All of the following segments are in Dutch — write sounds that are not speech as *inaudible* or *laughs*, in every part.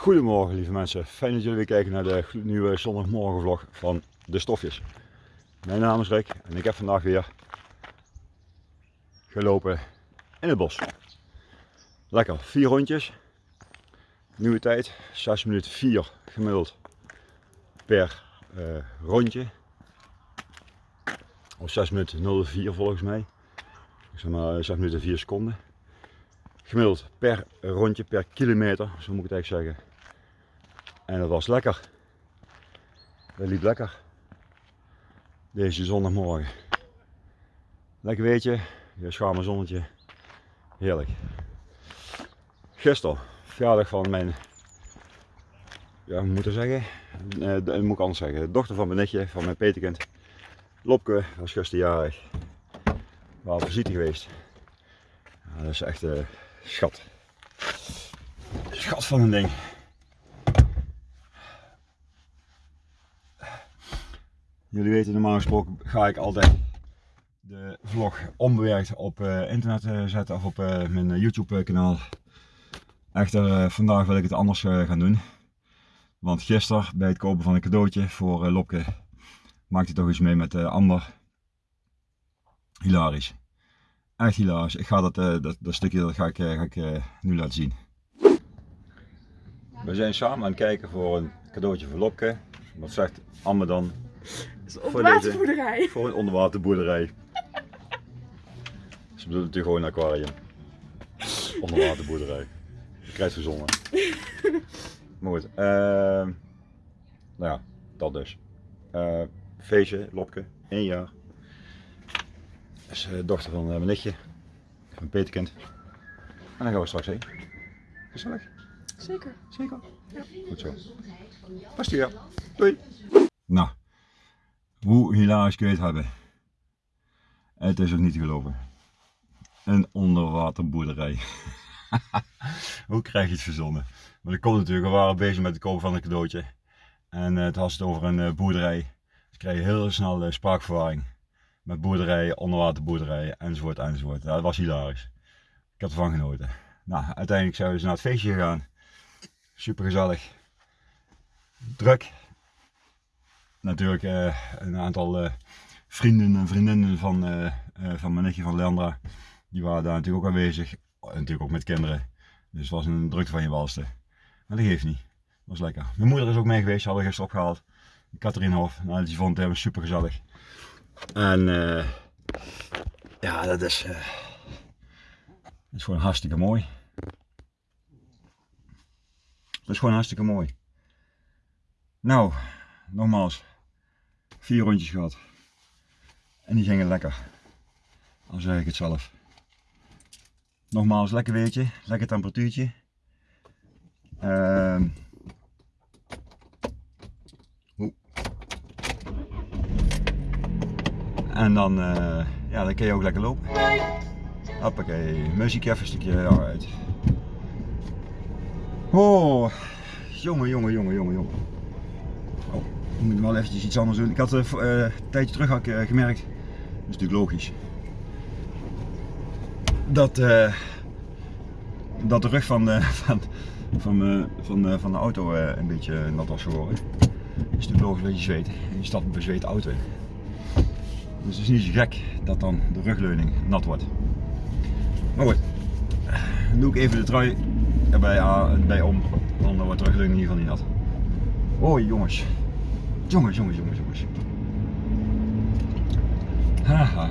Goedemorgen lieve mensen, fijn dat jullie weer kijken naar de nieuwe zondagmorgenvlog van De Stofjes. Mijn naam is Rick en ik heb vandaag weer gelopen in het bos. Lekker, vier rondjes. Nieuwe tijd, 6 minuten 4 gemiddeld per uh, rondje. Of 6 minuten 04 volgens mij. Ik zeg maar 6 minuten 4 seconden. Gemiddeld per rondje, per kilometer, zo moet ik het eigenlijk zeggen. En dat was lekker. Dat liep lekker. Deze zondagmorgen. Lekker weetje, je schaam zonnetje. Heerlijk. Gisteren, verjaardag van mijn, ja, moet zeggen, eh, moet ik anders zeggen, de dochter van mijn netje, van mijn peterkind. Lopke was gisteren jarig. We waren visite geweest. Ja, dat is echt een schat. Schat van een ding. Jullie weten normaal gesproken ga ik altijd de vlog onbewerkt op uh, internet uh, zetten of op uh, mijn YouTube kanaal. Echter vandaag wil ik het anders gaan doen. Want gisteren bij het kopen van een cadeautje voor Lopke maakte toch iets mee met Amber. Hilarisch. Echt hilarisch. Ik ga dat, dat, dat stukje dat ga ik, ga ik nu laten zien. We zijn samen aan het kijken voor een cadeautje voor Lopke. Wat zegt Amber dan? Voor waterboerderij. voor een onderwaterboerderij. Ze bedoelt natuurlijk gewoon een aquarium. Onderwaterboerderij. Je krijgt verzonnen. *laughs* maar goed, uh, nou ja, dat dus. Uh, feestje, Lopke, één jaar. Dat is uh, dochter van mijn nichtje, van Peterkind. En dan gaan we straks heen. Gezellig? Zeker. Zeker? Ja. Goed zo. Past hier. Doei. Nou, hoe hilarisch kun je het hebben? Het is ook niet te geloven. Een onderwaterboerderij. *laughs* Hoe krijg je het verzonnen? Maar dat komt natuurlijk, we waren bezig met het kopen van een cadeautje. En uh, het had het over een uh, boerderij. Dus krijg je heel snel spraakverwarring. Met boerderijen, onderwaterboerderijen enzovoort enzovoort. Dat was hilarisch. Ik heb ervan genoten. Nou, uiteindelijk zijn we dus naar het feestje gegaan. Super gezellig. Druk, natuurlijk uh, een aantal uh, vrienden en vriendinnen van, uh, van mijn nichtje van Leandra. Die waren daar natuurlijk ook aanwezig. Natuurlijk ook met kinderen. Dus het was een drukte van je walste. Maar dat geeft niet. Dat was lekker. Mijn moeder is ook mee geweest. Hadden gisteren opgehaald. Katherienhof. Nou, die vond het helemaal super gezellig. En ja, dat is, dat is gewoon hartstikke mooi. Dat is gewoon hartstikke mooi. Nou, nogmaals, vier rondjes gehad. En die gingen lekker. Dan zeg ik het zelf. Nogmaals, lekker weetje, lekker temperatuurtje. Uh, en dan, uh, ja, dan kun je ook lekker lopen. Hoppakee, muziek even een stukje uit. Oh, jongen, jongen, jongen, jongen, jongen. Oh, ik moet wel eventjes iets anders doen. Ik had uh, een tijdje terug uh, gemerkt, dat is natuurlijk logisch, dat, dat de rug van de, *laughs* van, van, van, van de auto een beetje nat was geworden. Is natuurlijk logisch dat je zweet. Je stapt een bezweet auto in. Dus het is niet zo gek dat dan de rugleuning nat wordt. Maar goed, dan doe ik even de trui erbij bij om, dan wordt de rugleuning in ieder geval niet nat. Oh jongens. Jongens, jongens, jongens, jongens. Haha.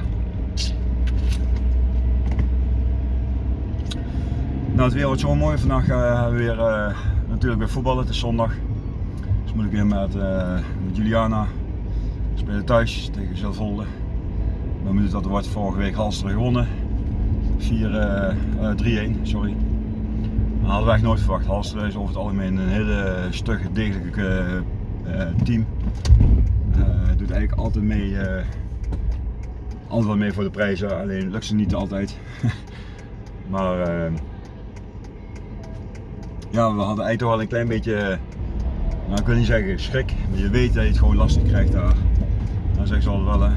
Nou, het weer wordt zo mooi. Vandaag uh, we weer uh, natuurlijk weer voetballen. Het is zondag. Dus moet ik weer met, uh, met Juliana spelen thuis tegen Zelvolde. Dan moet dat er wordt vorige week Halster gewonnen. 4-3-1, sorry. Dat hadden eigenlijk nooit verwacht. Halster is over het algemeen een hele stugge, degelijke team. Uh, doet eigenlijk altijd mee, uh, altijd wel mee voor de prijzen, alleen lukt ze niet altijd. *laughs* maar ja, we hadden eigenlijk wel een klein beetje, nou ik wil niet zeggen schrik, maar je weet dat je het gewoon lastig krijgt daar. Dan zeggen ze altijd wel,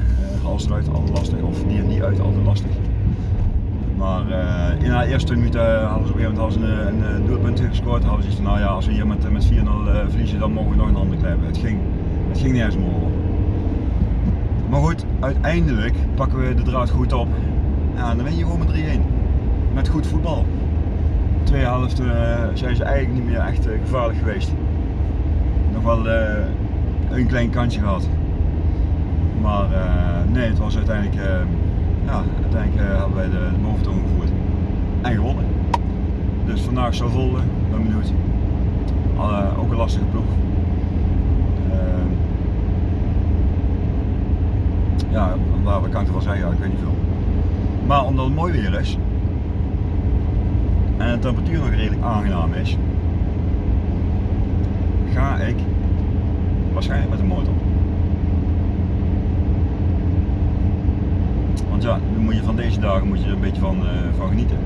hals eruit, altijd lastig, of die en die uit, altijd lastig. Maar in de eerste 20 minuten hadden ze op een gegeven moment een, een, een doelpunt gescoord. Hadden ze iets van, nou ja, als we hier met, met 4-0 uh, verliezen, dan mogen we nog een ander club. Het ging, het ging meer over. Maar goed, uiteindelijk pakken we de draad goed op. Ja, dan win je gewoon met 3-1. Met goed voetbal. Twee helft zijn ze eigenlijk niet meer echt gevaarlijk geweest. Nog wel een klein kantje gehad. Maar nee, het was uiteindelijk ja, uiteindelijk hebben wij de, boventoon gevoerd en gewonnen. Dus vandaag zal rollen, ben benieuwd. Uh, ook een lastige ploeg. Uh, ja, waar, kan ik ervan zeggen? Ja, ik weet niet veel. Maar omdat het mooi weer is en de temperatuur nog redelijk aangenaam is, ga ik waarschijnlijk met de motor. Ja, dan moet je van deze dagen moet je er een beetje van, uh, van genieten.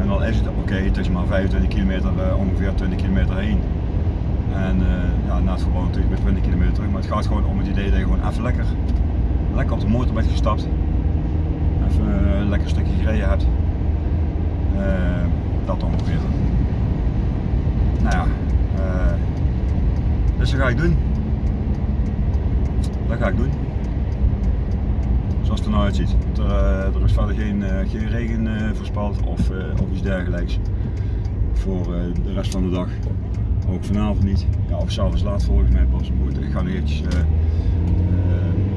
En dan is het oké, het is maar 25 kilometer, uh, ongeveer 20 kilometer heen. En uh, ja, na het voetbal natuurlijk weer 20 kilometer terug. Maar het gaat gewoon om het idee dat je gewoon even lekker, lekker op de motor bent gestapt. Even een lekker stukje gereden hebt. dat ongeveer. Nou ja, dus dat ga ik doen. Dat ga ik doen zoals het er nou uitziet. Er, is verder geen, uh, geen regen uh, voorspeld of, of iets dergelijks voor de rest van de dag. Ook vanavond niet. Ja, of s'avonds laat volgens mij pas. Goed, ik ga nu eventjes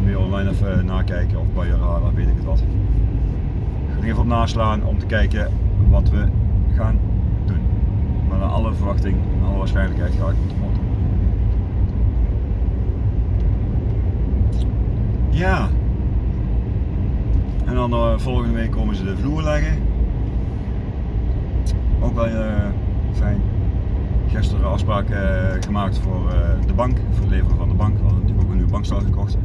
weer online even nakijken of bij je weet ik het wat. Ik ga er even op naslaan om te kijken wat we gaan doen. Maar naar alle verwachting, naar alle waarschijnlijkheid ga ik met de motor. Ja, en dan uh, volgende week komen ze de vloer leggen. Ook wel uh, fijn. Gisteren afspraak uh, gemaakt voor de bank, voor het leveren van de bank. We hadden natuurlijk ook een nieuwe bankstel gekocht.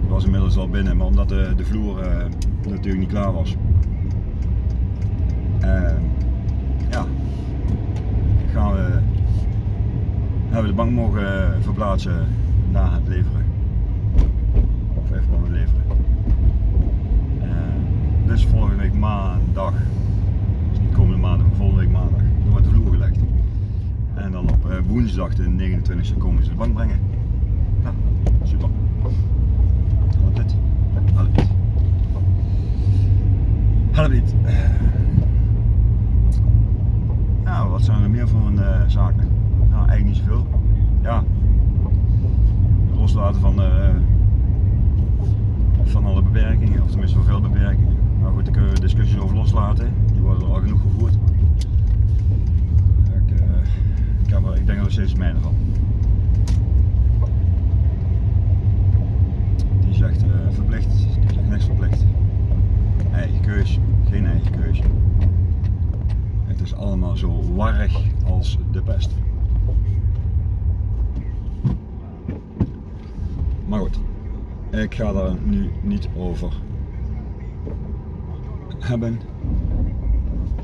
Die was inmiddels al binnen, maar omdat de, de vloer natuurlijk niet klaar was. ja, gaan we, hebben we de bank mogen verplaatsen na het leveren. Of even gewoon het leveren. Dus volgende week maandag, dus niet komende maandag, maar volgende week maandag, dan wordt de vloer gelegd. En dan op uh, woensdag de 29e komen ze de bank brengen. Nou, super. Helpt dit? Helpt dit. Helpt dit. Nou, wat zijn er meer een uh, zaken? Nou, eigenlijk niet zoveel. Ja, loslaten van, uh, van alle beperkingen, of tenminste van veel beperkingen. Maar goed, daar kunnen we discussies over loslaten. Die worden er al genoeg gevoerd. Ik, uh, ik, er, ik denk er nog steeds mijne van. Die zegt uh, verplicht, die zegt niks verplicht. Eigen keus, geen eigen keus. Het is allemaal zo warrig als de pest. Maar goed, ik ga daar nu niet over hebben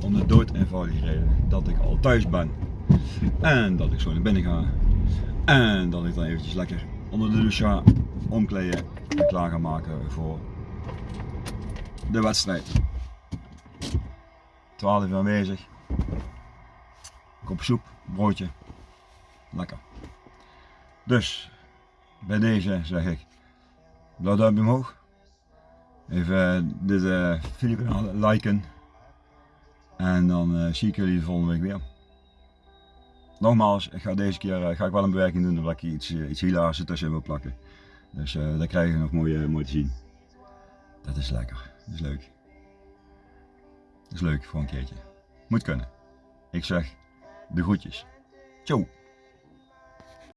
om de dood eenvoudige reden dat ik al thuis ben. En dat ik zo naar binnen ga. En dat ik dan eventjes lekker onder de douche omkleden en klaar ga maken voor de wedstrijd. 12 uur aanwezig. Kop soep, broodje. Lekker. Dus bij deze zeg ik blauw duimpje omhoog Even dit uh, filmpje liken. En dan uh, zie ik jullie de volgende week weer. Nogmaals, ik ga deze keer ga ik wel een bewerking doen omdat ik iets, iets hilarisch ertussen wil plakken. Dus uh, dat krijg je nog mooi, mooi te zien. Dat is lekker. Dat is leuk. Dat is leuk voor een keertje. Moet kunnen. Ik zeg de groetjes. Ciao.